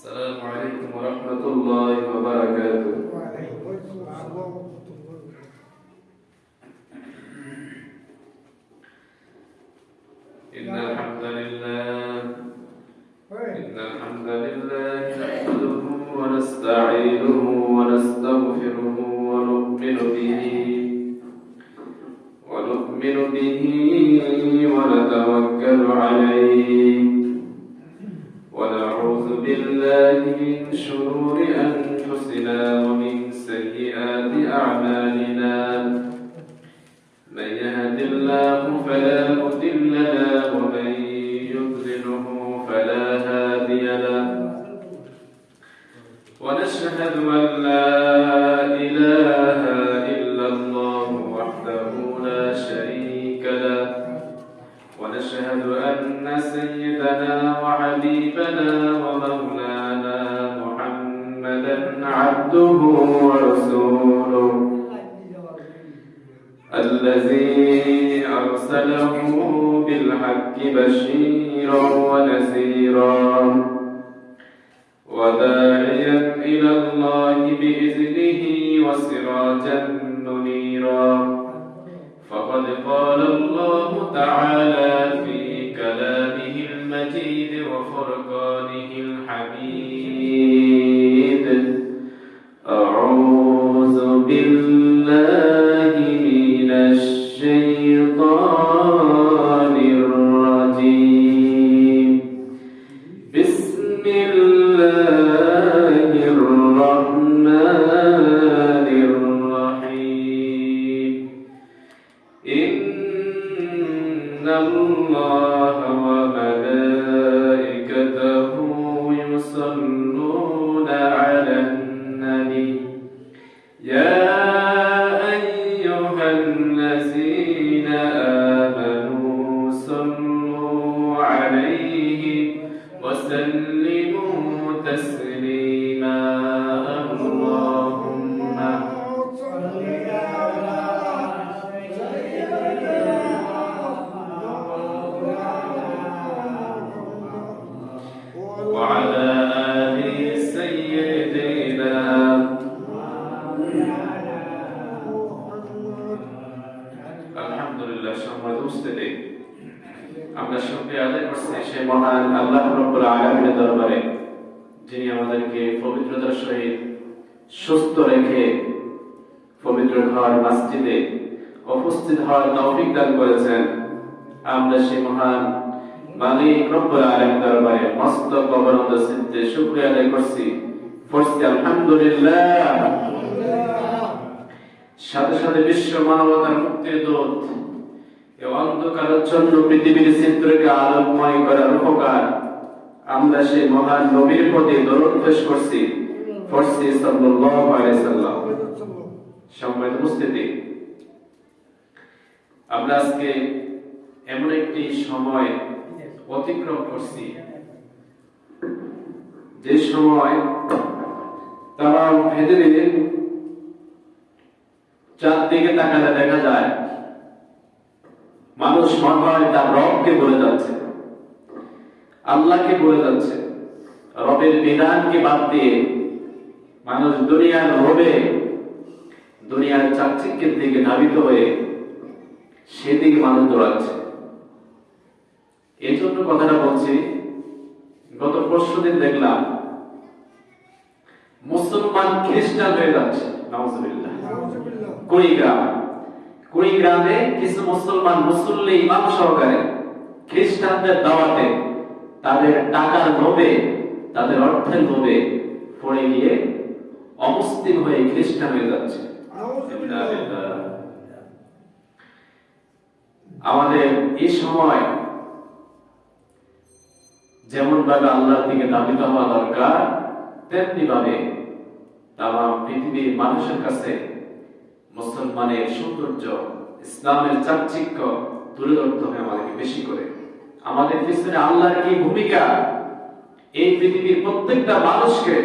السلام عليكم ورحمة الله وبركاته. وعليكم السلام ورحمة الله. وداعيا إلى الله بإذنه وسراجا منيرا. فقد قال الله تعالى আমরা শুকরিয়া আদায় করছি সেই মহান আল্লাহ রব্বুল আলামিনের দরবারে, যিনি আমাদেরকে পবিত্রতার সহিত সুস্থ রেখে পবিত্র ঘর, মসজিদে উপস্থিত হওয়ার তৌফিক দান করেছেন। আমরা সেই মহান মালিক রব্বুল আলামিনের দরবারে মস্ত কবরন্দ সিদ্ধে শুকরিয়া আদায় করছি। পড়ছি আলহামদুলিল্লাহ। সাথে সাথে বিশ্ব মানবতার মুক্তির দূত অন্ধকারাচ্ছন্ন পৃথিবীর চিত্রকে আলোকময় করার উপকার। আমরা সেই মহান নবীর প্রতি দরদ পেশ করছি ফরসি সাল্লাল্লাহু সম্মানিত উপস্থিতি, আমরা আজকে এমন একটি সময় অতিক্রম করছি। যে সময় তারা পৃথিবীর চারদিকে তাকালে দেখা যায় মানুষ মনে তার রবকে বলে যাচ্ছে। আল্লাহকে বলে যাচ্ছে। রবের বিধানকে বাদ দিয়ে মানুষ দুনিয়ার রবে, দুনিয়ার চাকচিক্যের দিকে ধাবিত হয়ে সেদিকে মানুষ দৌড়াচ্ছে। এই জন্য কথাটা বলছি, গত পরশু দিন দেখলাম, মুসলমান খ্রিস্টান হয়ে যাচ্ছে। নওয়াজবিল্লাহ কুড়িগ্রাম। কুড়িগ্রামে কিছু মুসলমান মুসল্লি ইমাম সহকারে খ্রিস্টানদের দাওয়াতে তাদের টাকার লোভে, তাদের অর্থের লোভে পড়ে গিয়ে অমুসলিম হয়ে খ্রিস্টান হয়ে যাচ্ছে। আমাদের এই সময় যেমন ভাবে আল্লাহর দিকে দাবিত হওয়া দরকার তেমনি ভাবে তাম পৃথিবীর মানুষের কাছে মুসলমানের সৌন্দর্য, ইসলামের চাকচিক্য তুলে ধরতে হবে আমাদেরকে বেশি করে। আমাদের পিছনে আল্লাহর কি ভূমিকা? এই পৃথিবীর প্রত্যেকটা মানুষকে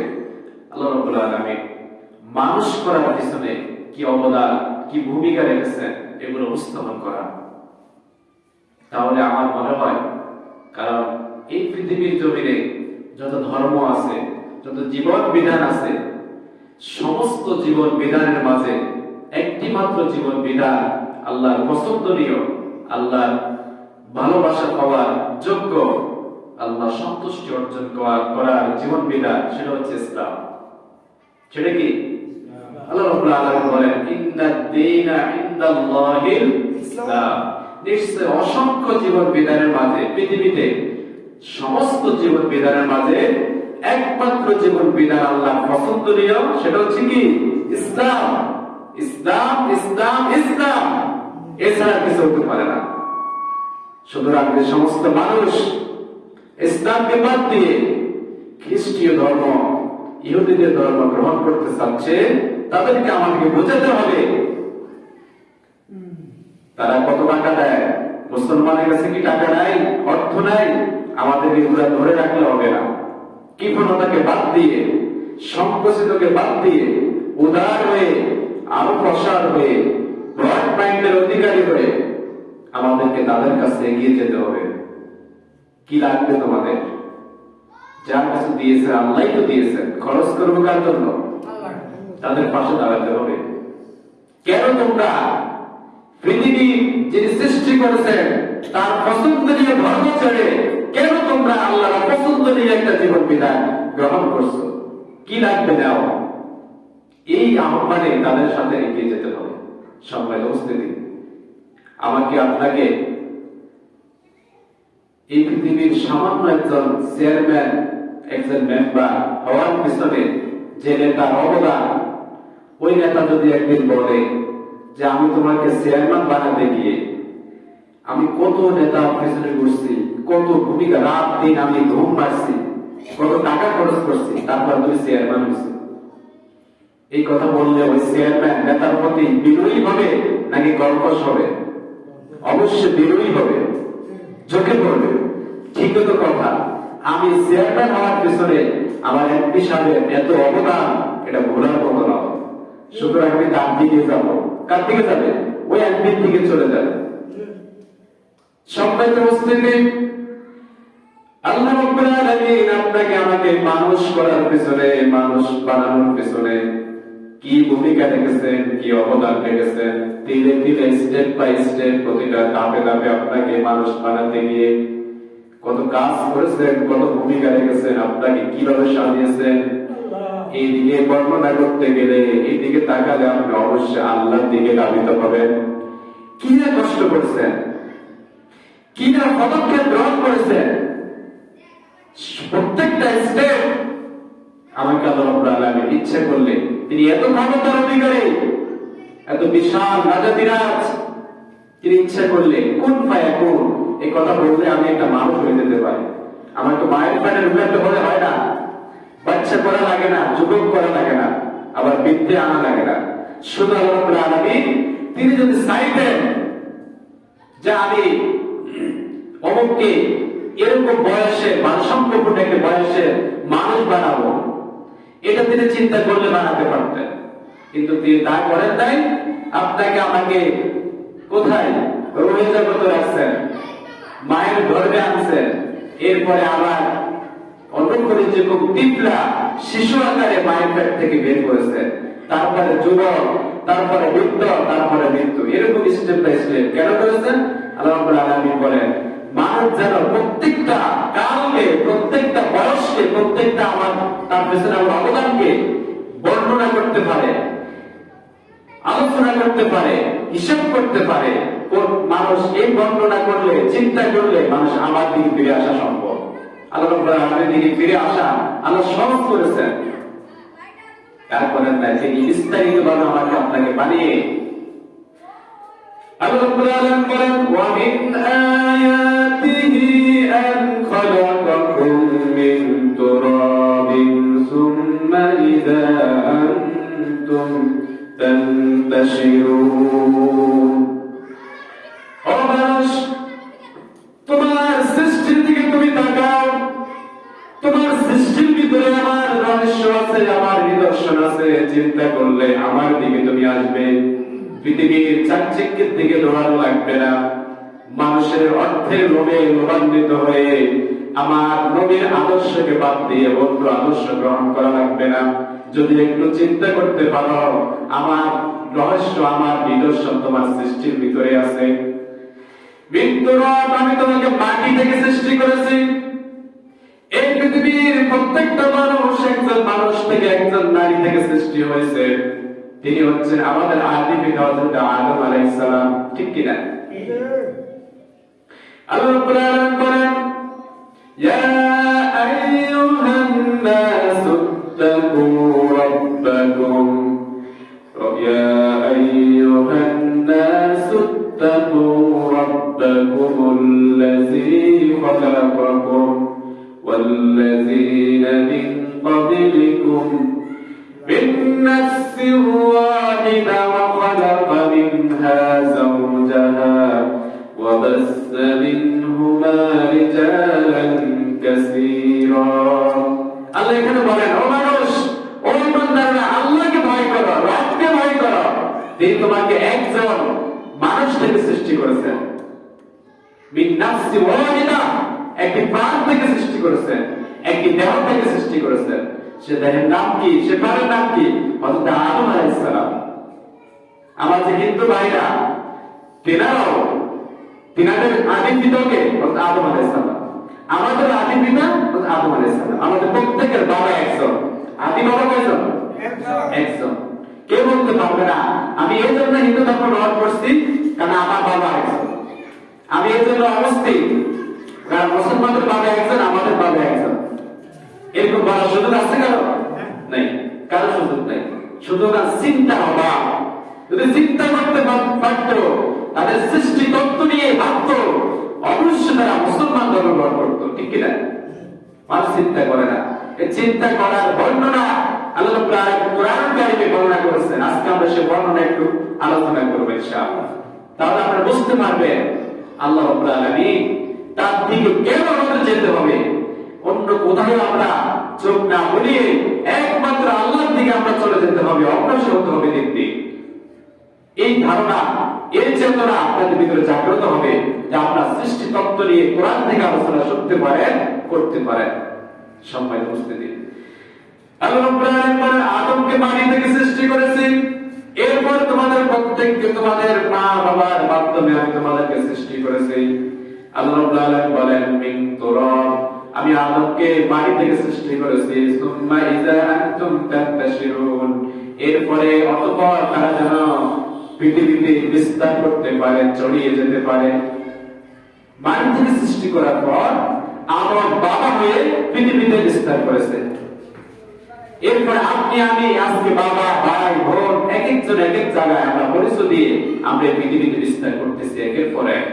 আল্লাহ রাব্বুল আলামিন মানুষ করার পিছনে কি অবদান, কি ভূমিকা রেখেছেন, এগুলো উপস্থাপন করা। তাহলে আমার মনে হয়, কারণ এই পৃথিবীর জমিনে যত ধর্ম আছে, যত জীবন বিধান আছে, সমস্ত জীবন বিধানের মাঝে মাত্র জীবন বিধান আল্লাহর পছন্দনীয় আল্লাহর ভালোবাসা পাওয়ার যোগ্য আল্লাহ সন্তুষ্টি অর্জন করার জীবন বিধান সেটা হচ্ছে ইসলাম। সেটা কি? আল্লাহ রাব্বুল আলামিন বলেন ইন্নাদ দীনা ইনদাল্লাহিল ইসলাম। নিশ্চয় অসংখ্য জীবন বিধানের মাঝে পৃথিবীতে সমস্ত জীবন বিধানের মাঝে একমাত্র জীবন বিধান আল্লাহ পছন্দনীয় সেটা হচ্ছে কি? ইসলাম। ইসলাম ইসলাম ইসলাম। এছাড়া কিছু হতে পারে না। সুতরাং যে সমস্ত মানুষ ইসলামকে বাদ দিয়ে খ্রিস্টীয় ধর্ম, ইহুদিদের ধর্ম গ্রহণ করতে চাচ্ছে, তাদেরকে আমাকে বোঝাতে হবে। তারা কত টাকা দেয়? মুসলমানের কাছে কি টাকা নাই? অর্থ নাই? আমাদের এগুলা ধরে রাখলে হবে না। কি কৃপণতাকে বাদ দিয়ে, সংকুচিতকে বাদ দিয়ে, উদার হয়ে আরও প্রসার হয়ে ব্রড মাইন্ডের অধিকারী হয়ে আমাদেরকে তাদের কাছে এগিয়ে যেতে হবে। কি লাগবে তোমাদের? যার কাছে দিয়েছে আল্লাহ তো দিয়েছেন খরচ করব কার জন্য? তাদের পাশে দাঁড়াতে হবে। কেন তোমরা পৃথিবী যিনি সৃষ্টি করেছেন তার পছন্দনীয় ধর্ম ছেড়ে কেন তোমরা আল্লাহর পছন্দনীয় একটা জীবন বিধান গ্রহণ করছ? কি লাগবে নাও এই আহ্বানে তাদের সাথে এগিয়ে যেতে হবে। সম্মানিত উপস্থিতি আমাকে আপনাকে এই পৃথিবীর সামান্য একজন চেয়ারম্যান, একজন মেম্বার হওয়ার পিছনে যে নেতার অবদান, ওই নেতা যদি একদিন বলে যে আমি তোমাকে চেয়ারম্যান বানাতে গিয়ে আমি কত নেতা পিছনে ঘুরছি, কত ভূমিকা রাত দিন আমি ঘুম মারছি কত টাকা খরচ করছি, তারপর তুমি চেয়ারম্যান হয়েছি। এই কথা বললে ওই চেয়ারম্যান নেতার প্রতি বিনয়ী হবে নাকি কর্কশ হবে? অবশ্যই বিনয়ী হবে। চোখে পড়বে। ঠিক তো কথা। আমি চেয়ারম্যান হওয়ার পিছনে আমার এমপি সাহেবের এত অবদান, এটা ভোলার মতো নয় সুতরাং আমি তার দিকে যাব। কার দিকে যাবে? ওই এমপির দিকে চলে যাবে। সম্মানিত উপস্থিতি, আল্লাহ আপনাকে আমাকে মানুষ করার পিছনে, মানুষ বানানোর পিছনে কি ভূমিকা রেখেছেন কি অবদান রেখেছেন ধীরে ধীরে স্টেপ বাই স্টেপ প্রতিটা ধাপে ধাপে আপনাকে মানুষ বানাতে গিয়ে কত কাজ করেছেন কত ভূমিকা রেখেছেন আপনাকে কীভাবে সাজিয়েছেন? এই দিকে বর্ণনা করতে গেলে এই দিকে তাকালে আপনি অবশ্যই আল্লাহর দিকে ধাবিত হবেন। কি না কষ্ট করেছেন? কি না পদক্ষেপ গ্রহণ করেছেন? প্রত্যেকটা স্টেপ আমাকে আল্লাহ ইচ্ছে করলে তিনি এত ক্ষমতার অধিকারী, এত বিশাল রাজা বিরাজ তিনি ইচ্ছা করলে কোন পায় কোন, এই কথা বললে আমি একটা মানুষ হয়ে যেতে পারি। আমার তো মায়ের প্যানের উন্নত হলে হয় না। বাচ্চা করা লাগে না, যুবক করা লাগে না, আবার বিদ্যে আনা লাগে না। আল্লাহ রাব্বুল তিনি যদি চাইতেন যে আমি অমুককে এরকম বয়সে মানসম্পন্ন একটা বয়সে মানুষ বানাবো এটা তিনি চিন্তা করলে বানাতে পারতেন। কিন্তু তিনি তা করেন নাই। আপনাকে আমাকে কোথায়? রোহিত জগতে রাখছেন। মায়ের গর্ভে আনছেন। এরপরে আবার অনুকূলে যে খুব তীব্রা শিশু আকারে মায়ের পেট থেকে বের করেছে তারপরে যুবক, তারপরে বৃদ্ধ, তারপরে মৃত্যু। এরকম স্টেপ বাই কেন করেছেন? আল্লাহ আলামিন বলেন মানুষ যেন প্রত্যেকটা কালকে প্রত্যেকটা বয়সকে প্রত্যেকটা আমার, তার পেছনে আমার অবদানকে বর্ণনা করতে পারে, আলোচনা করতে পারে, হিসাব করতে পারে মানুষ এই বর্ণনা করলে, চিন্তা করলে মানুষ আমার দিকে ফিরে আসা সম্ভব। আল্লাহ আলামিনের দিকে ফিরে আসা আল্লাহ সহজ করেছেন। তারপরে তিনি বিস্তারিত ভাবে আমাকে আপনাকে বানিয়ে আল্লাহ রাব্বুল আলামিন বলেন ওয়া মিন আয়াতিহি আন খালাকাকুম মিন তুরাবিন সুম্মা ইযা আনতুম তানতাশিরুন ও মানুষ, তোমার সৃষ্টির দিকে তুমি তাকাও। তোমার সৃষ্টির ভিতরে আমার রহস্য আছে, আমার নিদর্শন আছে। চিন্তা করলে আমার দিকে তুমি আসবে। পৃথিবীর চাকচিক্যের দিকে দৌড়ানো লাগবে না। মানুষের অর্থের লোভে লোভান্বিত হয়ে আমার নবীর আদর্শকে বাদ দিয়ে অন্য আদর্শ গ্রহণ করা লাগবে না। যদি একটু চিন্তা করতে পারো, আমার রহস্য, আমার নিদর্শন তোমার সৃষ্টির ভিতরে আছে। আমি তোমাকে মাটি থেকে সৃষ্টি করেছি। এই পৃথিবীর প্রত্যেকটা মানুষ একজন মানুষ থেকে একজন নারী থেকে সৃষ্টি হয়েছে। তিনি হচ্ছেন আমাদের আদি পিতা হযরত আদম আলাইহিস সালাম ঠিক কি না আল্লাহ রাব্বুল আলামিন বলেন ইয়া আইয়ুহান নাস ইত্তাকু রাব্বাকুম يا أيها الناس اتقوا ربكم الذي خلقكم والذين من قبلكم من نفس واحدة وخلق منها زوجها وبث منهما رجالا كثيرا আল্লাহ এখানে বলেন ও মানুষ ও ইমানদাররা আল্লাহকে ভয় করো রবকে ভয় করো তিনি তোমাকে একজন মানুষ থেকে সৃষ্টি করেছেন মিন নাফসি ওয়াহিদা একটি প্রাণ থেকে সৃষ্টি করেছেন একটি দেহ থেকে সৃষ্টি করেছেন সে নাম কি? সে নাম কি? আদম আলাইহিস সালাম আমার যে হিন্দু ভাইরা, তেনারাও তিনাদের আদিম পিতাকে আদম আলাইহিস সালাম আমাদের আদিম পিতা আদম আলাইহিস সালাম আমাদের প্রত্যেকের বাবা একজন। আদি বাবা কয়জন? একজন। কেউ বলতে পারবে না। আমি এই জন্য হিন্দু ধর্ম গ্রহণ করছি কারণ আমার বাবা একজন। আমি এই জন্য অবস্থিত। কারণ মুসলমানদের বাবা একজন, আমাদের বাবা একজন। এরকম বলার সুযোগ আছে কারও? নেই। কারও সুযোগ নেই। সুযোগ আর চিন্তা হবা যদি চিন্তা করতে পার- পারতো তাদের সৃষ্টি তত্ত্ব নিয়ে ভাবতো অবশ্যই তারা মুসলমান ধর্ম গ্রহণ করতো ঠিক কিনা? মানুষ চিন্তা করে না। এই চিন্তা করার বর্ণনা আল্লাহ আলামিন কোরআন কারিমে বর্ণনা করেছেন। আজকে আমরা সেই বর্ণনা একটু আলোচনা করব ইনশাআল্লাহ। তাহলে আপনারা বুঝতে পারবেন আল্লাহ রাব্বুল আলামিন তার দিকে কেন আমাদের যেতে হবে? অন্য কোথাও আমরা চোখ না বলিয়ে একমাত্র আল্লাহর দিকে আমরা চলে যেতে হবে, অগ্রসর হতে হবে দিক এই ধারণা এই চেতনা আপনাদের ভিতরে জাগ্রত হবে যে আপনার সৃষ্টি তত্ত্ব নিয়ে কোরআন থেকে আলোচনা শুনতে পারেন, করতে পারেন। সম্মানিত উপস্থিতি। আদমকে মাটি থেকে সৃষ্টি করেছি। এরপর তোমাদের প্রত্যেককে তোমাদের মা বাবার মাধ্যমে আমি তোমাদেরকে সৃষ্টি করেছি। আল্লাহ বলেন, মিন তুরাব আমি আদমকে মাটি থেকে সৃষ্টি করেছি। সুম্মা ইযা আনতুম তান্তাশিরুন। এরপরে অতঃপর তারা যেন পৃথিবীতে বিস্তার করতে পারে, ছড়িয়ে যেতে পারে। মাটি থেকে সৃষ্টি করার পর আমার বাবা হয়ে পৃথিবীতে বিস্তার করেছে। এরপর আপনি, আমি, আজকে বাবা, ভাই, বোন এক একজন এক এক জায়গায় আমরা পরিচয় দিয়ে আমরা পৃথিবীতে বিস্তার করতেছি একের পর এক।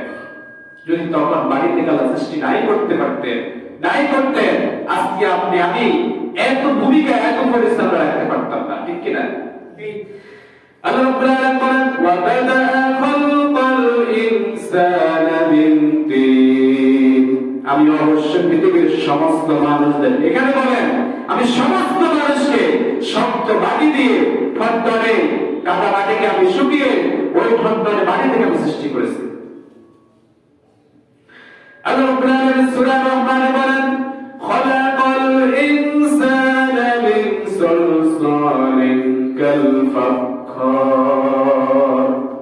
যদি তখন বাড়িতে কালা সৃষ্টি নাই করতে পারতেন নাই করতেন, আজকে আপনি আমি এত ভূমিকা, এত পরিশ্রম রাখতে পারতাম না, ঠিক কিনা? আমি অবশ্য পৃথিবীর সমস্ত মানুষদের, এখানে বলেন, আমি সমস্ত মানুষকে শক্ত মাটি দিয়ে ঠনঠনে কাদা মাটিকে আমি শুকিয়ে ওই ঠনঠনে মাটি থেকে আমি সৃষ্টি করেছি। আল্লাহ রাব্বুল আলামিন সূরা রহমানে বলেন, খলাকাল ইনসানা মিন সালসালিন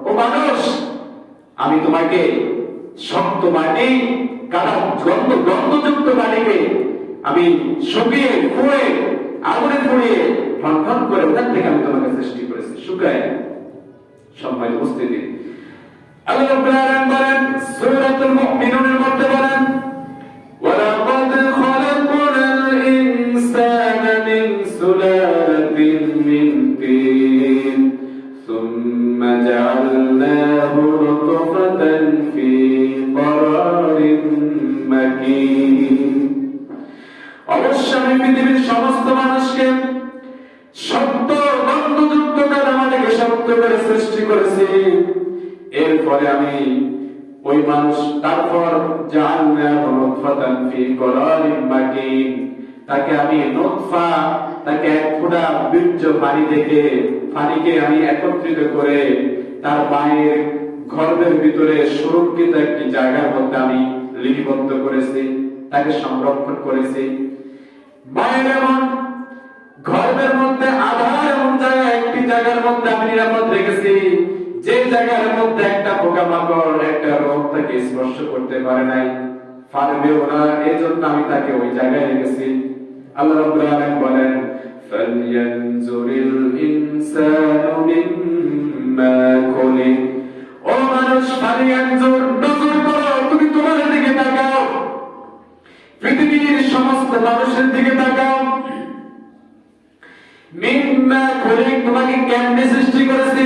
ও মানুষ, আমি তোমাকে শক্ত মাটি কাদা গন্ধ গন্ধযুক্ত মাটিকে আমি শুকিয়ে ফুয়ে আগুনে পুড়িয়ে ঠনঠন করে ওখান থেকে আমি তোমাকে সৃষ্টি করেছি। শুকায় সম্মানিত উপস্থিতি। আল্লাহ বলেন সূরাতুল মুমিনুনের মধ্যে বলেন জাআলনাহু তাকে আমি তাকে এক বীর্য আমি একত্রিত করে তার মায়ের গর্ভের ভিতরে সুরক্ষিত একটি জায়গার মধ্যে আমি লিপিবদ্ধ করেছি, তাকে সংরক্ষণ করেছি। গর্ভের মধ্যে আধার এমন জায়গায় একটি জায়গার মধ্যে আমি নিরাপদ রেখেছি। যে জায়গার মধ্যে একটা পোকামাকড়, একটা রোগ তাকে স্পর্শ করতে পারে নাই পারবেও না। এজন্য আমি তাকে ওই জায়গায় রেখেছি। আল্লাহ রাব্বুল আলামিন বলেন ফালয়ানজুরিল ইনসানু মিম্মা খুলি ও মানুষ ফালয়ানজুর নজর করো, তুমি তোমার দিকে তাকাও। পৃথিবীর সমস্ত মানুষের দিকে তাকাও। মিম্মা খুলি, তোমাকে কেমনে সৃষ্টি করেছে?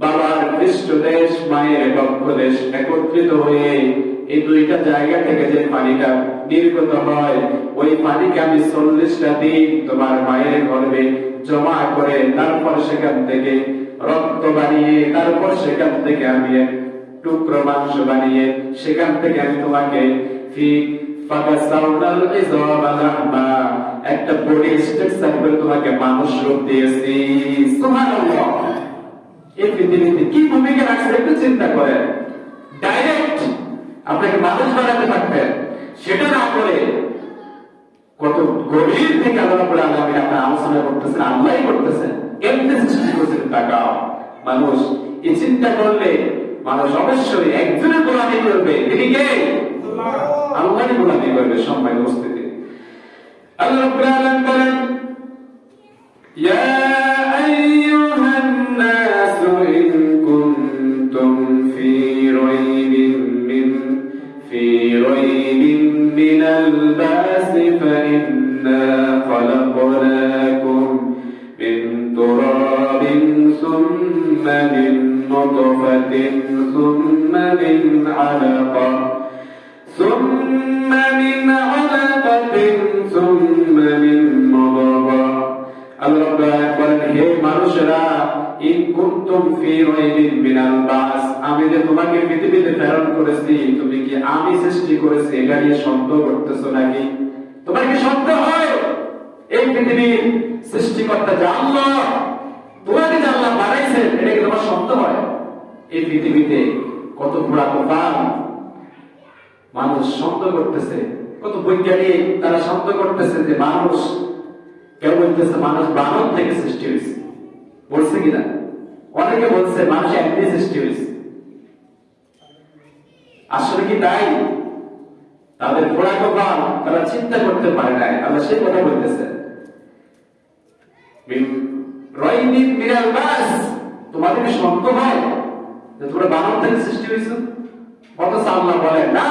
বাবার পৃষ্ঠদেশ মায়ের বক্ষদেশ একত্রিত হয়ে এই দুইটা জায়গা থেকে যে পানিটা নির্গত হয়, ওই পানিকে আমি চল্লিশটা দিন তোমার মায়ের গর্ভে জমা করে তারপর সেখান থেকে রক্ত বানিয়ে, তারপর সেখান থেকে আমি টুকরো মাংস বানিয়ে, সেখান থেকে আমি তোমাকে একটা বডি স্ট্রাকচার করে তোমাকে মানুষ রূপ দিয়েছি। সুবহানাল্লাহ। এই পৃথিবীতে কি ভূমিকা রাখছে একটু চিন্তা করেন। ডাইরেক্ট আপনাকে মানুষ বানাতে পারতেন সেটা না করে কত গভীর থেকে আল্লাহ রাব্বুল আলামিন আপনার আলোচনা করতেছেন আল্লাহই করতেছেন। কেমনে সৃষ্টি করেছেন তাকাও। মানুষ এই চিন্তা করলে মানুষ অবশ্যই একজনের গোলামি করবে। তিনি কে? আল্লাহরই গোলামি করবে সম্মানিত উপস্থিতি। আল্লাহ বলেন يا نطفة ثم من علقة ثم من علقة ثم من مضغة আল্লাহ রাব্বুল বলেন হে মানুষেরা ইন কুনতুম ফি রাইবিন মিনাল বাস আমি যে তোমাকে পৃথিবীতে প্রেরণ করেছি তুমি কি আমি সৃষ্টি করেছি এটা নিয়ে সন্দেহ করতেছো নাকি তোমার কি সন্দেহ হয় এই পৃথিবীর সৃষ্টিকর্তা যে আল্লাহ তোমাকে যে আল্লাহ বানাইছেন এটা কি তোমার সন্দেহ হয় এই পৃথিবীতে কত পুরা তুফান, মানুষ সন্দেহ করতেছে, কত বৈজ্ঞানিক তারা সন্দেহ করতেছে যে মানুষ, কেউ বলতেছে মানুষ বানর থেকে সৃষ্টি হয়েছে। বলছে কিনা? অনেকে বলছে মানুষ এমনি সৃষ্টি হয়েছে। আসলে কি তাই? তাদের ঘোড়া কপাল তারা চিন্তা করতে পারে নাই, আল্লাহ সেই কথা বলতেছে। রয়নিন মিরাল বাস, তোমাদের সন্দেহ হয়? তোমরা বানর থেকে সৃষ্টি হয়েছে? অথচ আল্লাহ বলে, না,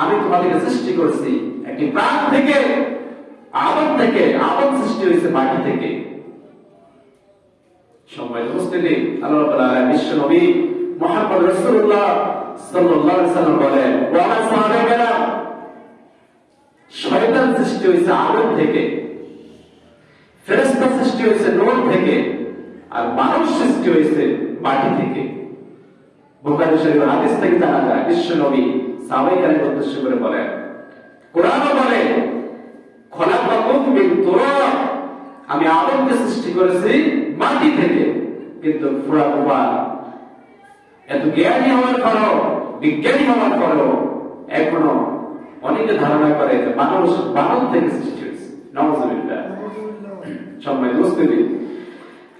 আমি তোমাদেরকে সৃষ্টি করছি একটি প্রাণ থেকে, আদম থেকে, আদম সৃষ্টি হয়েছে মাটি থেকে। সময় উপস্থিতি আল্লাহ বিশ্ব নবী মুহাম্মদ রাসূলুল্লাহ সাল্লাল্লাহু আলাইহি সাল্লাম বলেন ওয়া সাহাবায়েরা শয়তান সৃষ্টি হয়েছে আদম থেকে, ফেরেশতা সৃষ্টি হয়েছে নূর থেকে, আর মানুষ সৃষ্টি হয়েছে মাটি থেকে। বুখারী শরীফের হাদিস থেকে জানা যায় বিশ্ব নবী সাহাবায়ে উদ্দেশ্য করে বলেন কোরআনও বলে খলাকাকুম মিন তুরাব আমি আদমকে সৃষ্টি করেছি মাটি থেকে কিন্তু পুরা কুমার এত জ্ঞানী হওয়ার পরও বিজ্ঞানী হওয়ার পরও এখনও অনেকে ধারণা করে যে মানুষ বানর থেকে সৃষ্টি হয়েছে। নওয়াজুবিল্লাহ সম্মানিত উপস্থিতি।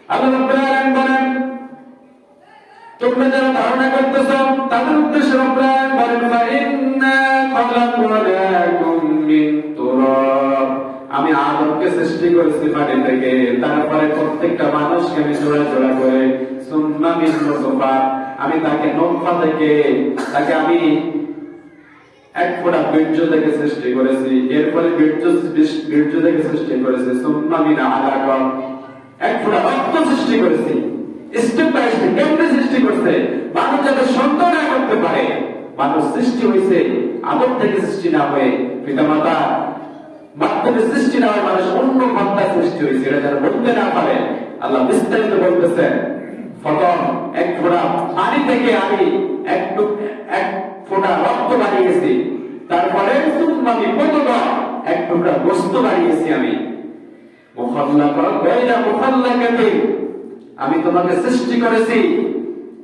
আল্লাহ রাব্বুল আলামিন বলেন আমি আদমকে সৃষ্টি করেছি মাটি থেকে, তারপরে প্রত্যেকটা মানুষকে আমি জোড়া জোড়া করে নুতফা আমি তাকে নোফা থেকে, তাকে আমি এক ফোঁটা বীর্য থেকে সৃষ্টি করেছি এরপরে বীর্য বীর্য থেকে সৃষ্টি করেছি, সুম্মা মিন আলাকা। এক ফোঁটা রক্ত সৃষ্টি করেছি। স্টেপ বাই স্টেপ কেমনে সৃষ্টি করছে? মানুষ যাতে সন্দেহ না করতে পারে, মানুষ সৃষ্টি হয়েছে আদম থেকে সৃষ্টি না হয়ে পিতামাতা মাধ্যমে সৃষ্টি না মানুষ অন্য সৃষ্টি হয়েছে এটা যারা বলতে না পারে। আল্লাহ বিস্তারিত বলতেছেন এক ফোঁটা পানি থেকে আমি একটু এক ফোঁটা রক্ত বানিয়েছি তারপরে আমি প্রথম এক টুকরা বস্তু বানিয়েছি আমি। মোহাল্লা কর মোহাল্লা আমি তোমাকে সৃষ্টি করেছি,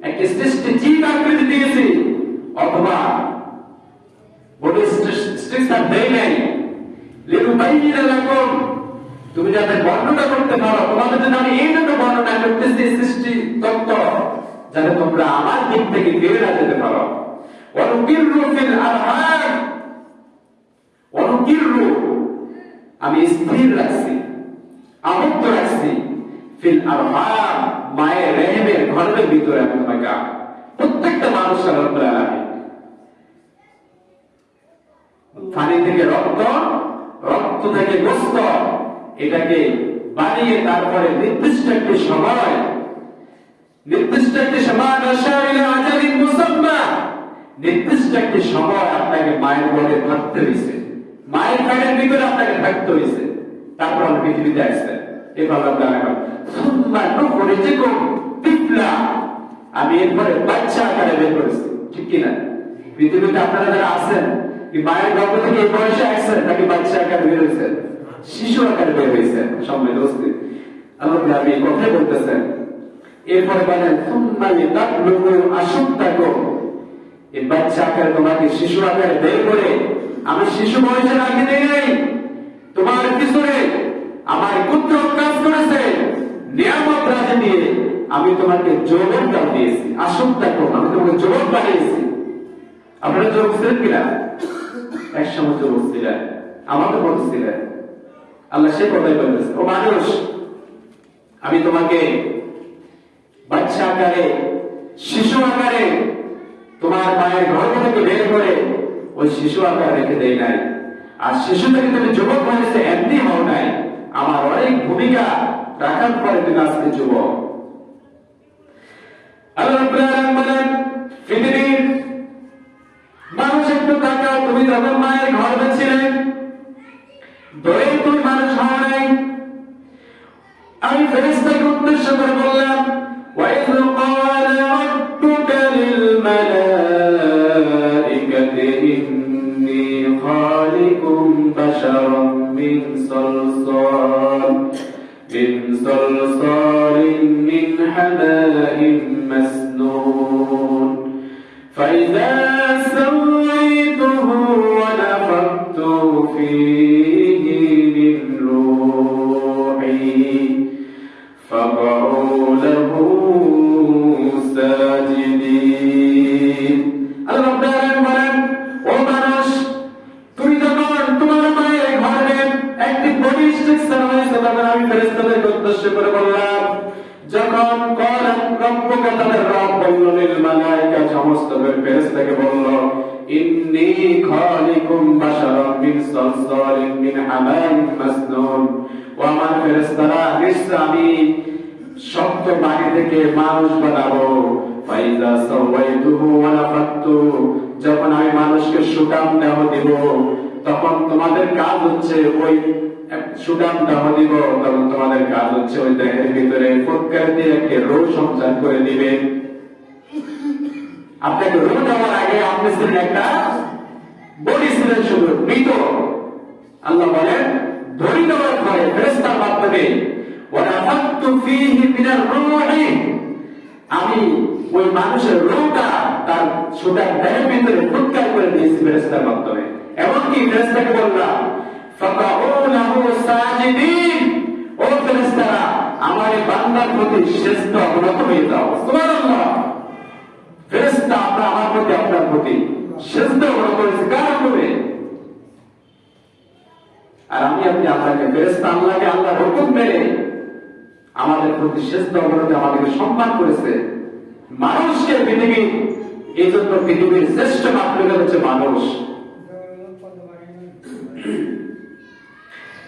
একটি সৃষ্টি জীব আকৃতি দিয়েছি, অথবা তুমি যাতে বর্ণনা করতে পারো, তোমাদের জন্য আমি এই জন্য বর্ণনা করতেছি, সৃষ্টি তত্ত্ব, যাতে তোমরা আমার দিক থেকে ফিরে না যেতে পারো। অনুকির্রু ফিল আরহাম। অনুকির্রু আমি স্থির রাখছি, আবদ্ধ রাখছি। নির্দিষ্ট একটি সময় নির্দিষ্ট একটি সময় নির্দিষ্ট একটি সময় আপনাকে মায়ের বলে থাকতে হয়েছে মায়ের পেটের ভিতরে আপনাকে থাকতে হয়েছে তারপর পৃথিবীতে আসছেন এভাবে আপনার আমি এরপরে বাচ্চা আকারে বের করেছি। ঠিক কিনা? পৃথিবীতে আপনারা যারা আছেন, কি মায়ের থেকে এই বয়সে আসছেন, নাকি বাচ্চা আকারে বের হয়েছেন? শিশু আকারে বের হয়েছেন কথাই বলতেছেন। এরপরে বলেন এই বাচ্চা আকারে তোমাকে শিশু আকারে বের করে আমি শিশু বয়সে রাখি নাই। তোমার পিছনে আমার পুত্র কাজ করেছে। নিয়ামত রাজে দিয়ে আমি তোমাকে যৌবনটাও দিয়েছি আশুদ্দা কম আমি তোমাকে যৌবন বানিয়েছি আপনারা যুবক ছিলেন কিনা? যুবক ছিলেন আল্লাহ সে কথাই ও মানুষ, আমি তোমাকে বাচ্চা আকারে, শিশু আকারে, তোমার মায়ের গর্ভ থেকে বের করে ওই শিশু আকার রেখে দেয় নাই। আর শিশু থেকে তুমি যুবক হয়েছে এমনি হও নাই। আমার অনেক ভূমিকা রাখার পরে তুমি আজকে যুবক আল্লাহ রাব্বুল আলামিন বলেন পৃথিবীর মানুষ একটু তাকাও তুমি যখন মায়ের গর্ভে ছিলে ধরে তুমি মানুষ হও নাই আমি ফেরেশতাকে উদ্দেশ্য করে বললাম وَإِذْ قَالَ رَبُّكَ لِلْمَلَائِكَةِ إِنِّي خَالِقٌ بَشَرًا مِنْ صَلْصَالٍ مِنْ صَلْصَالٍ مِنْ حَمَإٍ উদ্দেশ্য করে বললাম যখন কলাম রব্বুকা তাদের রব বলল লিল মালাইকা সমস্ত ফেরেশতাকে বলল, ইন্নী খালিকুম বাশারাম মিন সালসালিন মিন হামাইন মাসনুন। ও আমার ফেরেশতারা, নিশ্চয় আমি শক্ত বাড়ি থেকে মানুষ বানাবো। ফাইজা সাওয়াইতুহু ওয়া নাফাতু যখন আমি মানুষকে সুকাম দেহ দিব, তখন তোমাদের কাজ হচ্ছে ওই তোমাদের কাজ হচ্ছে ওই দেহের ভিতরে একটি রোগ সঞ্চার করে দিবে। আপনাকে রোগ দেওয়ার আগে আপনি ছিলেন একটা বডি ছিলেন শুধু মৃত। আল্লাহ বলেন ফেরেস্তার মাধ্যমে আমি ওই মানুষের রোগটা তার সুতার দেহের ভিতরে ফুৎকার করে দিয়েছি মাধ্যমে। এমনকি ফেরেস্তাকে বললাম আর আমি, আপনি আল্লাহকে ফেরেস্তা আল্লাহকে আল্লাহ হুকুম মেনে আমাদের প্রতি শ্রেষ্ঠ অবনতি আমাদেরকে সম্মান করেছে। মানুষকে পৃথিবী, এই জন্য পৃথিবীর শ্রেষ্ঠ মাতৃকা মানুষ।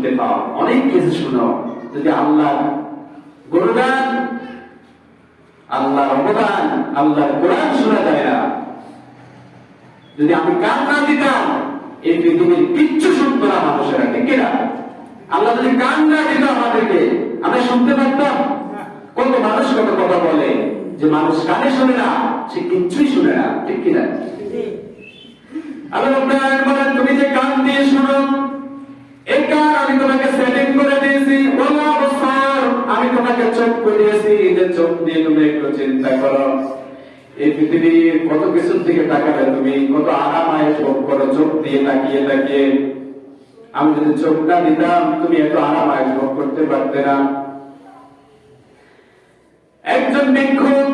শুনতে পাও। অনেক কিছু শুনো। যদি আল্লাহ গুরুদান আল্লাহর অবদান আল্লাহর কোরআন শোনা যায় না যদি আমি কান না দিতাম এই পৃথিবীর কিচ্ছু শুনতো না মানুষেরা। ঠিক কিনা? আল্লাহ যদি কান না দিত আমাদেরকে আমরা শুনতে পারতাম? কত মানুষ কত কথা বলে যে মানুষ কানে শুনে না সে কিচ্ছুই শুনে না। ঠিক কিনা? আল্লাহ বলেন তুমি যে কান দিয়ে শুনো এই কান আমি তোমাকে সেটিং করে দিয়েছি? ওলা বছর আমি তোমাকে চোখ করে দিয়েছি যে চোখ দিয়ে তুমি একটু চিন্তা করো। এই পৃথিবীর কত কিছুর দিকে তাকাবে তুমি কত আরাম আয়েস ভোগ করো, চোখ দিয়ে তাকিয়ে তাকিয়ে। আমি যদি চোখ না দিতাম, তুমি এত আরাম আয়েস ভোগ করতে পারতে না। একজন ভিক্ষুক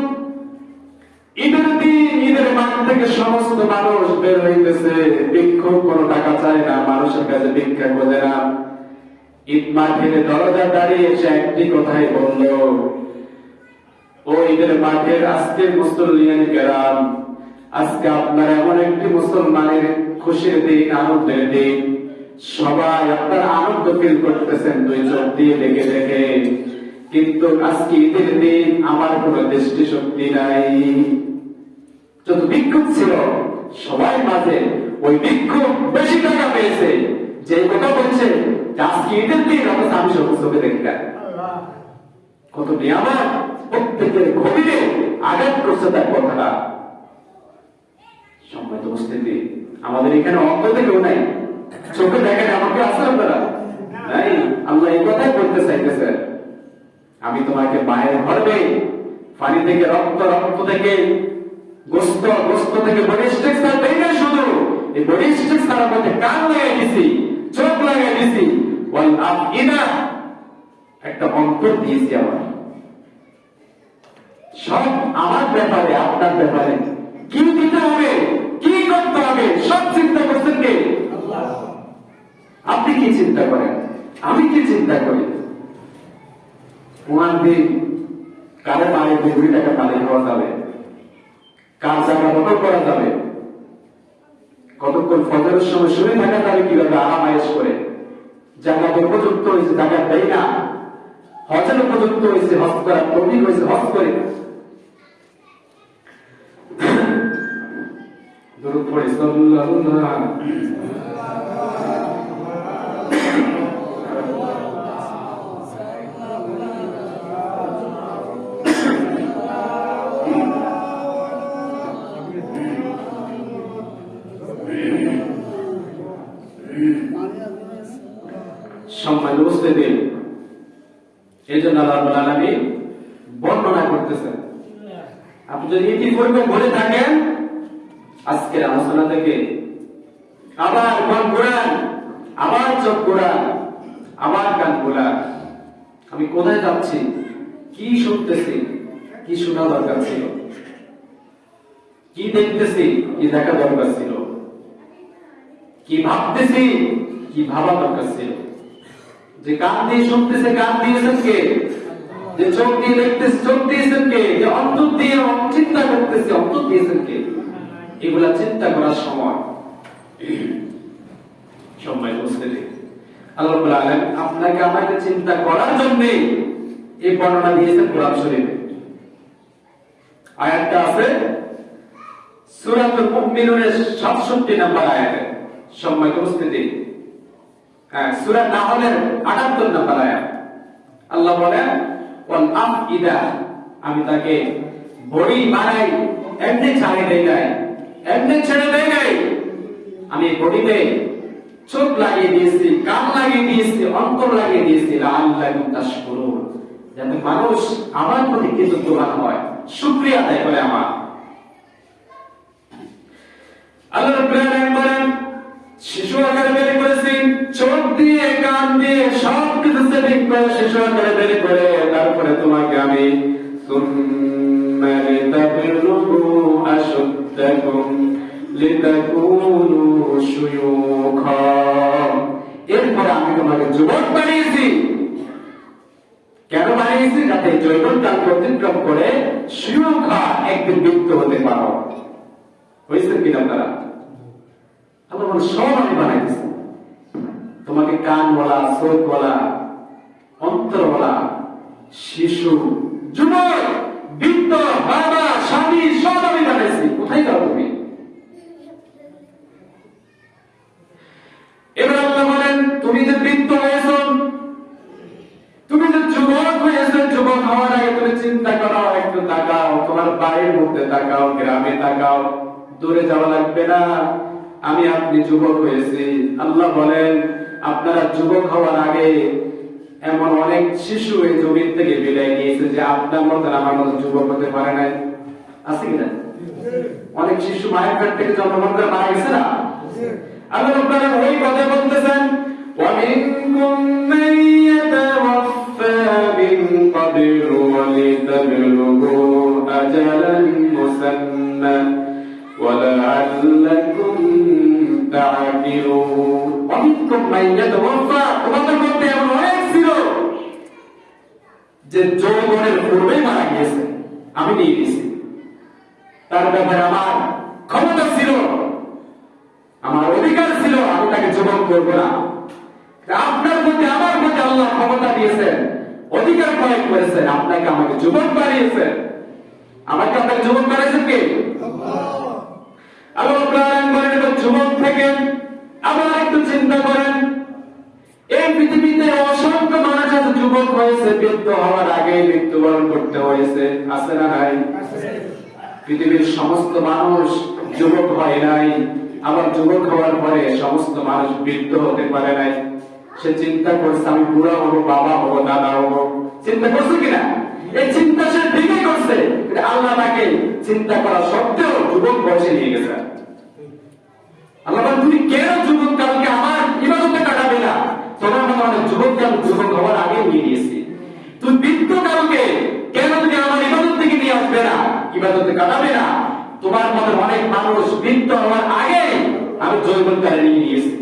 ঈদের দিন, ঈদের মাঠ থেকে সমস্ত মানুষ বের হইতেছে। ভিক্ষুক কোনো টাকা চায় না, মানুষের কাছে ভিক্ষা খোঁজে না। ঈদ মাঠের দরজা দাঁড়িয়ে সে একটি কথাই বলল, ও ঈদের মাঠের আজকে মুসল্লিয়ান কেরাম, আজকে আপনার এমন একটি মুসলমানের খুশির দিন, আনন্দের দিন। সবাই আপনার আনন্দ ফিল করতেছেন, দুই চোখ দিয়ে দেখে দেখে। কিন্তু আজকে ঈদের দিন আমার কোনো দৃষ্টি শক্তি নাই। যত বিক্ষোভ ছিল, সবাই মাঝে ওই বিক্ষোভ বেশি টাকা পেয়েছে। যে কথা বলছে আজকে ঈদের দিন আমি চোখে দেখলাম কত নিয়ামত, প্রত্যেকের গভীরে আঘাত করছে তার কথাটা। আমাদের এখানে নাই। চোখে দেখেন, আমাকে নাই, আল্লাহ এই কথাই বলতে চাইতেছেন আমি তোমাকে মায়ের গর্বে পানি থেকে রক্ত রক্ত থেকে গোস্ত গোস্ত থেকে বডি স্ট্রাকচার দেই না শুধু। এই বডি স্ট্রাকচারের মধ্যে কান লাগাই দিছি, চোখ লাগাই দিছি। ওয়াল আফইদা, একটা অন্তর দিয়েছি আমার। সব আমার ব্যাপারে, আপনার ব্যাপারে। কি দিতে হবে? কি করতে হবে? সব চিন্তা করছেন কে? আপনি কি চিন্তা করেন? আমি কি চিন্তা করি? ওনার দিন কারে মারে দুই টাকা পানি খাওয়া যাবে? কার জায়গা কতক করা যাবে? কতক্ষণ ফজরের সময় শুনে থাকা যাবে কীভাবে? আরাম আয়েস করে। জাকাত উপযুক্ত হয়েছে, জাকাত দেয় না। হজের উপযুক্ত হয়েছে, হজ করা প্রবীণ হয়েছে, হজ করে। দরুদ পড়ে, সাল্লাল্লাহু আলাইহি জন্য আল্লাহ রাব্বুল আলামিন বর্ণনা করতেছেন। আপনি যদি ইতিপূর্বে বলে থাকেন, আজকের আলোচনা থেকে আবার মন ঘোরান, আবার চোখ ঘোরান, আবার কান ঘোরান। আমি কোথায় যাচ্ছি? কি শুনতেছি? কি শোনা দরকার ছিল? কি দেখতেছি? কি দেখা দরকার ছিল? কি ভাবতেছি? কি ভাবা দরকার ছিল? যে কান দিয়ে শুনতেছে কান দিয়েছেন কে? যে চোখ দিয়ে দেখতেছে, চোখ দিয়েছেন কে? যে অন্তর দিয়ে চিন্তা করতেছে, অন্তর দিয়েছেন কে? এগুলা চিন্তা করার সময়। সময় বুঝতে আল্লাহ আপনাকে আমাকে চিন্তা করার জন্য এই বর্ণনা দিয়েছেন কোরআন শরীফে। আয়াতটা আছে সূরাতুল মুমিনুনের 67 নম্বর আয়াতে। সম্মানিত উপস্থিতি হ্যাঁ নাহলের 78 নম্বর আয়াত। আল্লাহ বলেন, ওয়াল আফইদা আমি তাকে বড়ি এমনি ছাড়ে দেই নাই, এমনি ছেড়ে দেই নাই। আমি বডিতে চোখ লাগিয়ে দিয়েছি, কান লাগিয়ে দিয়েছি, অন্তর লাগিয়ে দিয়েছি তাশকুরুন, যাতে মানুষ আমার প্রতি কৃতজ্ঞবান হয়, শুকরিয়া আদায় করে আমার। আল্লাহ বলেন, শিশু আকারে বের করেছি তিনটা শিশু করে বের করে, তারপরে তোমাকে আমি এরপরে আমি তোমাকে যুবক বানিয়েছি। কেন বানিয়েছি? যাতে জৈবনকাল অতিক্রম করে সুখা একদিন মুক্ত হতে পারো। হয়েছে কিনা তারা আমার মনে সব আমি বানাইছি তোমাকে কান বলা, চোখ বলা অন্তর বলা শিশু, যুবক, বৃদ্ধ, বাবা, স্বামী, সব আমি বানাইছি। কোথায় যাও তুমি? এবার আল্লাহ বলেন, তুমি যে বৃদ্ধ হয়েছ, তুমি যে যুবক যুবক হওয়ার আগে তুমি চিন্তা করো, একটু তাকাও, তোমার বাড়ির মধ্যে তাকাও, গ্রামে তাকাও, দূরে যাওয়া লাগবে না। আমি আপনি যুবক হয়েছি। আল্লাহ বলেন, আপনারা যুবক হওয়ার আগে এমন অনেক শিশু এই জমির থেকে বিদায় নিয়েছে যে আপনার মতন আমার মতো যুবক হতে পারে নাই আছে কিনা অনেক শিশু মায়ের পেট থেকে জন্মগ্রহণ করে মারা গেছে না আল্লাহ রাব্বুল আলামিন ওই কথা বলতেছেন ومنكم من يتوفى من قبل ولتبلغوا أجلا مسمى ولعلكم تعقلون ومنكم من يتوفى তোমাদের মধ্যে যৌবনের পূর্বেই মারা গিয়েছে, আমি নিয়ে গেছি। তার ব্যাপারে আমার ক্ষমতা ছিল, আমার অধিকার ছিল, আমি তাকে যুবক করব না। আপনার প্রতি, আমার প্রতি আল্লাহ ক্ষমতা দিয়েছেন, অধিকার প্রয়োগ করেছেন, আপনাকে আমাকে যুবক বানিয়েছেন। আমাকে আপনাকে যুবক বানিয়েছেন কে? আল্লাহ এবং যুবক থেকে আবার একটু চিন্তা করেন। এই পৃথিবীতে অসংখ্য মানুষ আছে, যুবক হয়েছে, বৃদ্ধ হওয়ার আগে মৃত্যুবরণ করতে হয়েছে। আছে না নাই? পৃথিবীর সমস্ত মানুষ যুবক হয় নাই। আবার যুবক হওয়ার পরে সমস্ত মানুষ বৃদ্ধ হতে পারে নাই। সে চিন্তা করছে, আমি বুড়া হব, বাবা হব, দাদা হব। চিন্তা করছে কিনা? এই চিন্তা সে ঠিকই করছে। আল্লাহ তাকে চিন্তা করা সত্ত্বেও যুবক বয়সে নিয়ে গেছে। আল্লাহ তুমি কেন যুবক কালকে আমার অনেক যুবক কাল যুবক হওয়ার আগে নিয়ে নিয়েছি তুমি বৃদ্ধ কালকে কেন তুমি আমার ইবাদত থেকে নিয়ে আসবে না ইবাদতে কাটাবে না তোমার মতো অনেক মানুষ বৃদ্ধ হওয়ার আগে আমি জৈবন কালে নিয়ে নিয়েছি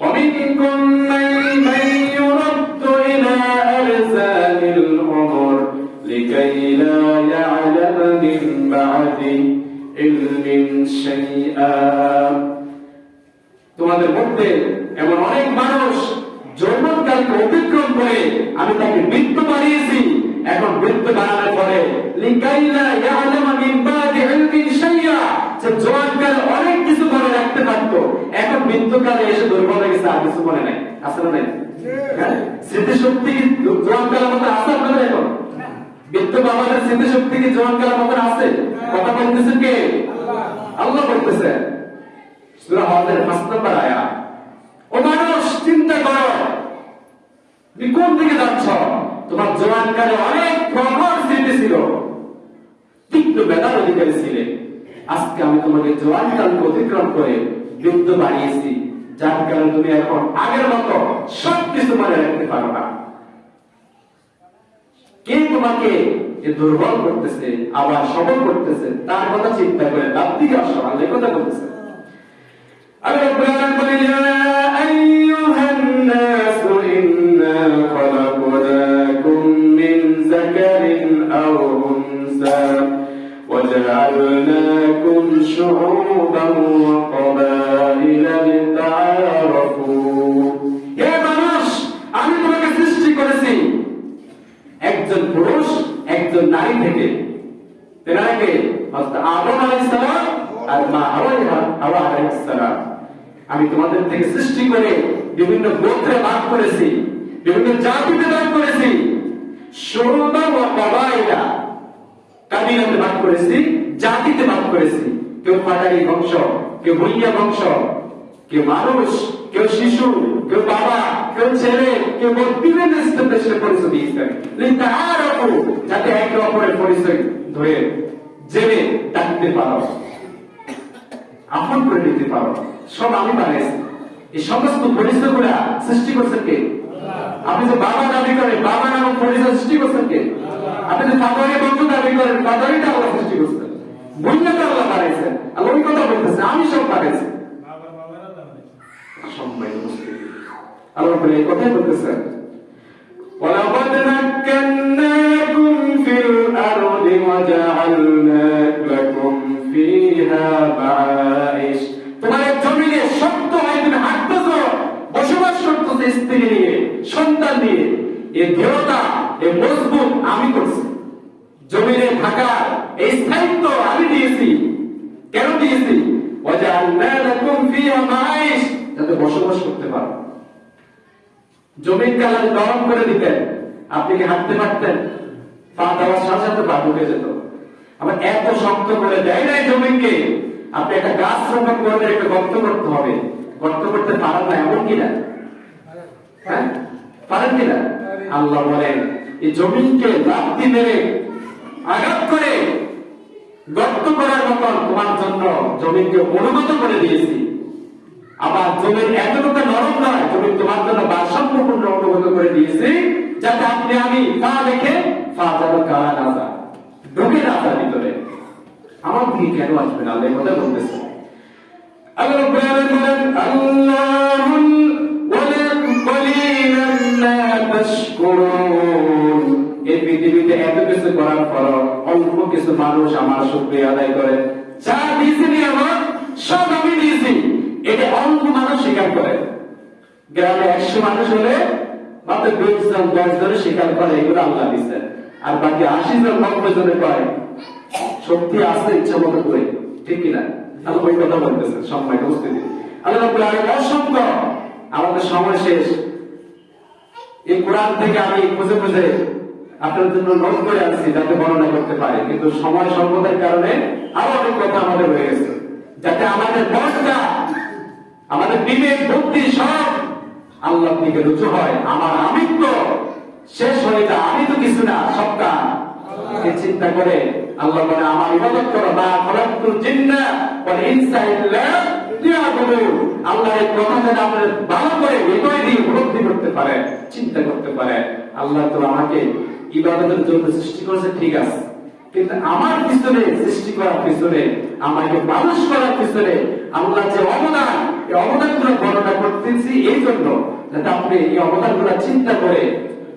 ومنكم من من يرد إلى أرزاق العمر لكي لا يعلم من بعد علم شيئا তোমাদের মধ্যে এমন অনেক মানুষ যৌবনকালকে অতিক্রম করে আমি তাকে মৃত্যু বানিয়েছি। এখন মৃত্যু বানানোর পরে লিকাইলা ইয়ালামা মিন বাদি ইলমিন শাইয়া সে জোয়ানকাল অনেক কিছু মনে রাখতে পারতো। এখন মৃত্যুকালে এসে দুর্বল হয়ে গেছে আর কিছু মনে নাই। আসলে নাই? স্মৃতিশক্তি জোয়ানকালের মতো আছে আপনাদের এখন? স্মৃতিশক্তি কি জোয়ানকালের মতো আছে? কথা বলতেছেন কে? আল্লাহ। বলতেছেন সূরা হজের পাঁচ নম্বর আয়াত। ও মানুষ, চিন্তা করো। তুমি কোন দিকে যাচ্ছ? তোমার জোয়ানকালে অনেক স্মৃতি ছিল। তীক্ষ্ণ অধিকারী ছিলে আজকে আমি তোমাকে জোয়ানকালকে অতিক্রম করে যার কারণে তুমি এখন আগের মতো সব কিছু মনে রাখতে পারো না। কে তোমাকে এ দুর্বল করতেছে, আবার সবল করতেছে, তার কথা চিন্তা করে তার দিকে আল্লাহ কথা বলতেছে। وجعلناكم شعوبا وقبائل لتعارفوا হে মানুষ আমি তোমাকে সৃষ্টি করেছি একজন পুরুষ একজন নারী থেকে তেনাকে হযরত আদম আলাইহিস সালাম আর মা হাওয়া হাওয়া আলাইহিস সালাম আমি তোমাদের থেকে সৃষ্টি করে বিভিন্ন গোত্রে ভাগ করেছি বিভিন্ন জাতিতে ভাগ করেছি। কাবিলাতে ভাগ করেছি জাতিতে ভাগ করেছি। কেউ পাটারি বংশ কেউ ভুইয়া বংশ কেউ মানুষ কেউ শিশু কেউ বাবা কেউ ছেলে কেউ স্তরে সে পরিচয় দিয়েছেন লিতাআরাফু, যাতে একে অপরের পরিচয় ধরে জেনে ডাকতে পারো আপন করে নিতে পারো। সব আমি বানিয়েছি এই সমস্ত পরিচয় গুলা সৃষ্টি করছেন কে আপনি যে বাবা দাবি করেন বাবা নামক পরিচয় সৃষ্টি করছেন কে আপনি যে ফাদারি বন্ধ দাবি করেন ফাদারিটা আল্লাহ সৃষ্টি করছেন বন্যাটা আল্লাহ বাড়াইছেন আল্লাহ ওই কথা বলতেছে আমি সব বাড়াইছি সম্মানিত মুসলিম আল্লাহ বলে এই কথাই বলতেছেন ولقد مكناكم في الأرض وجعلنا لكم فيها معايش নিয়ে শক্ত হয়ে তুমি হাঁটতেছ বসবাস করতেছে স্ত্রী নিয়ে, সন্তান নিয়ে। এ দেহতা এ মজবুত আমি করছি। জমিনে থাকা এই স্থায়িত্ব আমি দিয়েছি। কেন দিয়েছি? যাতে বসবাস করতে পারো। জমির কালার গরম করে দিতেন। আপনি কি হাঁটতে পারতেন? পা দেওয়ার সাথে সাথে পা ঢুকে যেত। আবার এত শক্ত করে দেয় নাই জমিকে আপনি একটা গাছ রোপণ করলে একটা গর্ত করতে হবে। গর্ত করতে পারেন না, এমন কিনা হ্যাঁ? পারেন কিনা আল্লাহ বলেন, এই জমিনকে লাফতি মেরে আঘাত করে গর্ত করার মতন তোমার জন্য জমিনকে অনুগত করে দিয়েছি। আবার জমির এতটুকু নরম নয় জমি তোমার জন্য ভারসাম্যপূর্ণ অনুগত করে দিয়েছি, যাতে আপনি আমি পা দেখে পা যেন কারা না ঢুকে না ভিতরে আমার দিকে কেন আসবেন? আল্লাহ কথা বলতেছে। আদায় করে। যা আমার, সব এটা অল্প মানুষ স্বীকার করে। গ্রামে মানুষ হলে মাত্র করে, এগুলো আল্লাহ দিচ্ছেন আর বাকি আশি জন, নব্বই জনে কয় শক্তি আছে ইচ্ছা মতো করে। ঠিক কিনা? আল্লাহ ওই কথা বলতেছেন সম্মান উপস্থিতি। আল্লাহ অসংখ্য আমাদের সময় শেষ। এই কোরআন থেকে আমি খুঁজে খুঁজে আপনার জন্য নোট করে আনছি যাতে বর্ণনা করতে পারে। কিন্তু সময় স্বল্পতার কারণে আরও অনেক কথা আমাদের রয়ে গেছে। যাতে আমাদের মনটা আমাদের বিবেক, বুদ্ধি সব আল্লাহ দিকে রুচু হয়। আমার আমিত্ব শেষ হয়ে যায়। আমি তো কিছু না সবটা চিন্তা করে আল্লাহ বলে, আমার ইবাদত করো না খলাকুল জিন্না ওয়াল ইনসা আল্লাহ এই কথা যেন ভালো করে হৃদয় দিয়ে উপলব্ধি করতে পারে চিন্তা করতে পারে আল্লাহ তো আমাকে ইবাদতের জন্য সৃষ্টি করেছে, ঠিক আছে। কিন্তু আমার পিছনে সৃষ্টি করার পিছনে, আমাকে মানুষ করার পিছনে আল্লাহ যে অবদান, এই অবদানগুলো বর্ণনা করতেছি এই জন্য, যাতে আপনি এই অবদানগুলো চিন্তা করে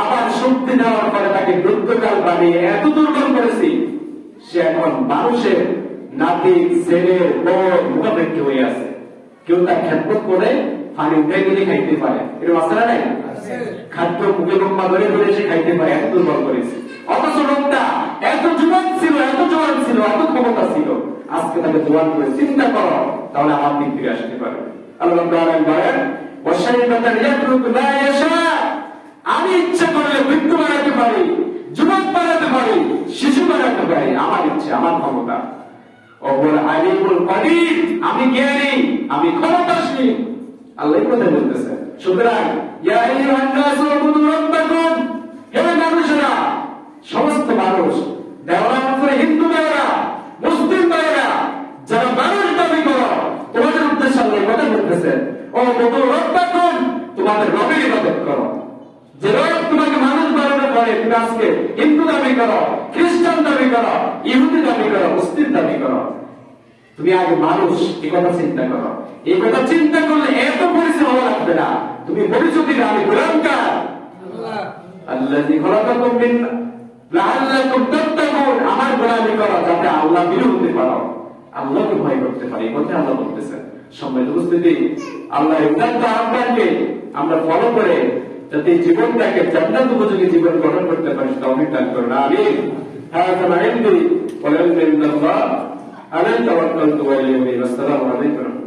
আবার শক্তি দেওয়ার পরে তাকে বৃদ্ধকাল বানিয়ে এত দুর্বল করেছি সে এখন মানুষের নাতি ছেলে বড় মুখাপেক্ষি হয়ে আছে। কেউ তার খেদমত করে পানি উঠে গেলে খাইতে পারে। এরকম আছে না নাই? খাদ্য মুখে লম্বা ধরে ধরে সে খাইতে পারে এত দুর্বল করেছে। অথচ লোকটা এত জোয়ান ছিল এত জোয়ান ছিল এত ক্ষমতা ছিল। আজকে তাকে জোয়ান করে চিন্তা করো তাহলে আমার দিক ফিরে আসতে পারে। আল্লাহ বলেন ওয়াশাইবাতান ইয়াতরুকু মা ইয়াশা আমি ইচ্ছা করলে বৃদ্ধ বানাতে পারি যুবক বানাতে পারি শিশু বানাতে পারি আমার ইচ্ছা আমার ক্ষমতা অপর আলিমুল আমি জ্ঞানী, আমি ক্ষমতাশীল। আল্লাহ কথা বলতেছেন সুতরাং সমস্ত মানুষ দেওয়ার হিন্দু ভাইয়েরা, মুসলিম ভাইয়েরা, যারা মানুষ দাবি করো, তোমাদের উদ্দেশ্যে আল্লাহ কথা বলতেছেন ও উবুদু রাব্বাকুম, তোমাদের রবের ইবাদত করো। যে রব তোমাকে মানুষ বানানো করে তুমি আজকে হিন্দু দাবি করো, খ্রিস্টান দাবি করো, ইহুদি দাবি করো, মুসলিম দাবি করো। তুমি আগে মানুষ এই কথা চিন্তা করো এই কথা চিন্তা করলে এত পরিচয় হওয়া লাগবে না তুমি পরিচয় দিলে আমি গোলামকার আল্লাযী খলাকাকুম মিন লাআল্লাকুম তাত্তাকুন আমার গোলামি করো যাতে আল্লাহ বিরু হতে পারো আল্লাহকে ভয় করতে পারি এই কথা আল্লাহ বলতেছেন সম্মানিত উপস্থিতি আল্লাহ এই উদাত্ত আহ্বানকে আমরা ফলো করে যাতে এই জীবনটাকে জান্নাত উপযোগী জীবন গঠন করতে পারি তৌফিক দান করুন আমিন هذا ما عندي والعلم عند الله على توكلت واليه والسلام عليكم ورحمه الله